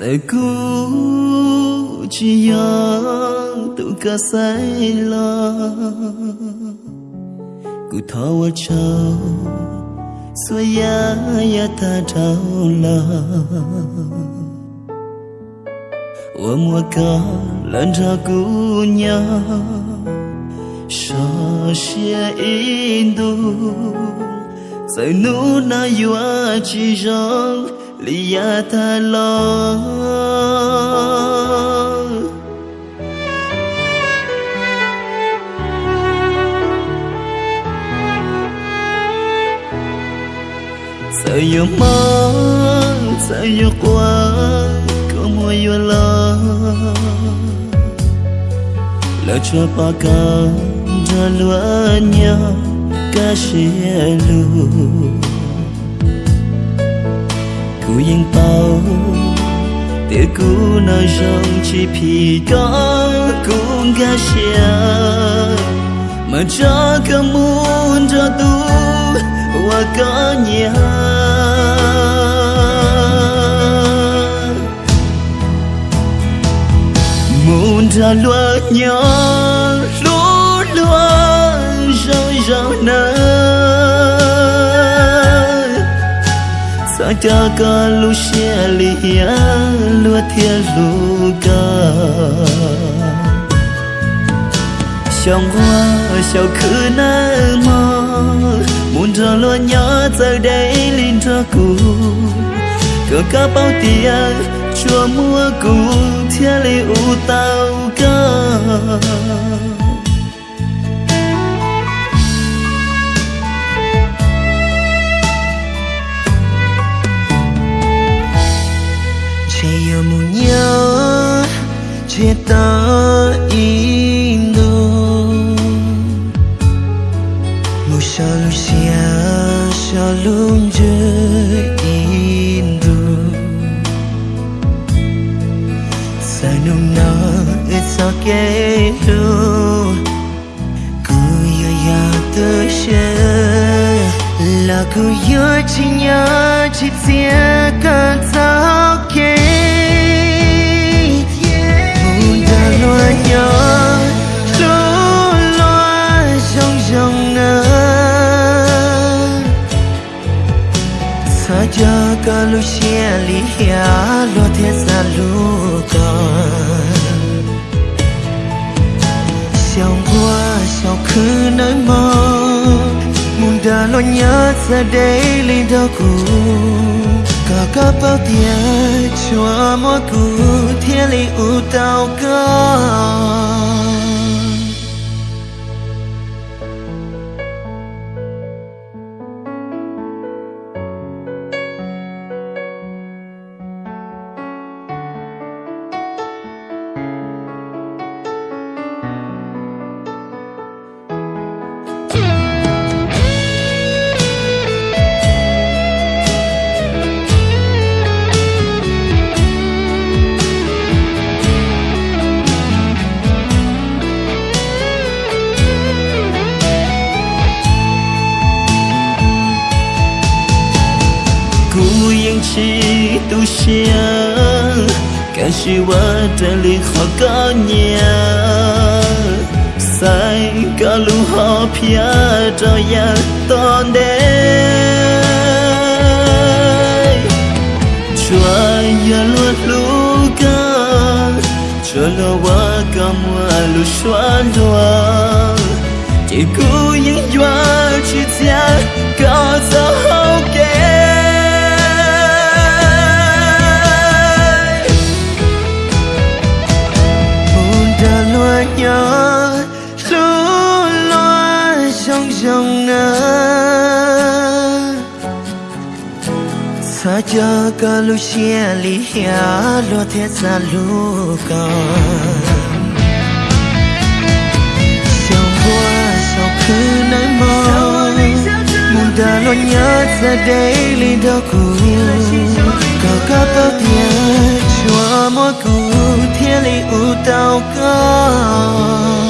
sẽ cứu chỉ nhớ tự cả say lo cứ thâu ở châu Xua ya ya ta trâu lo Ủa mùa cả lần ra cứu nhau Sợ xia in đu Sai nu na yua chi jong liya ta lo. Sai yu mong sai yu qua ko mo yu lo. Lỡ cho pa ka Ra lúa nhau Cá xìa luôn cú yên bao để cú nơi rong chỉ phi có cũng ga xia mà cho cả muốn cho tu và có nhà muốn ra lúa nhỏ sa cha ca lu xia li ya lu thia lu ca trong hoa sao khứ na mơ muốn cho lo nhỏ giờ đây linh cho cụ cờ cá bao tia, chua mua cụ thia li u tao ca chia ta indo mu shalu sia shalum je sanum na it's okay ho ku ya ya te she la ku yo cho cơ ca lu xia li hia lo thế sa lu con xiao qua xiao khứ nơi mơ? Mùn đã lo nhớ ra đây lý đau cũng cả các bao tiền cho mỗi cụ thiên lý u tao cơ. Cú tu xia cả chi wa ta li khó có nhà sai cả lu họ pia cho ya ton đê chua ya luôn lu ca cho lo wa ca mua lu xoan doa chỉ cú những doa trong nắng sa cha ca lu chia li hia lo thế xa lu ca trong qua sau cứ nơi mơ muốn ta lo nhớ ra đây li đâu cũ cả cả tao thiên chúa mỗi cũ thiên lý u tao cao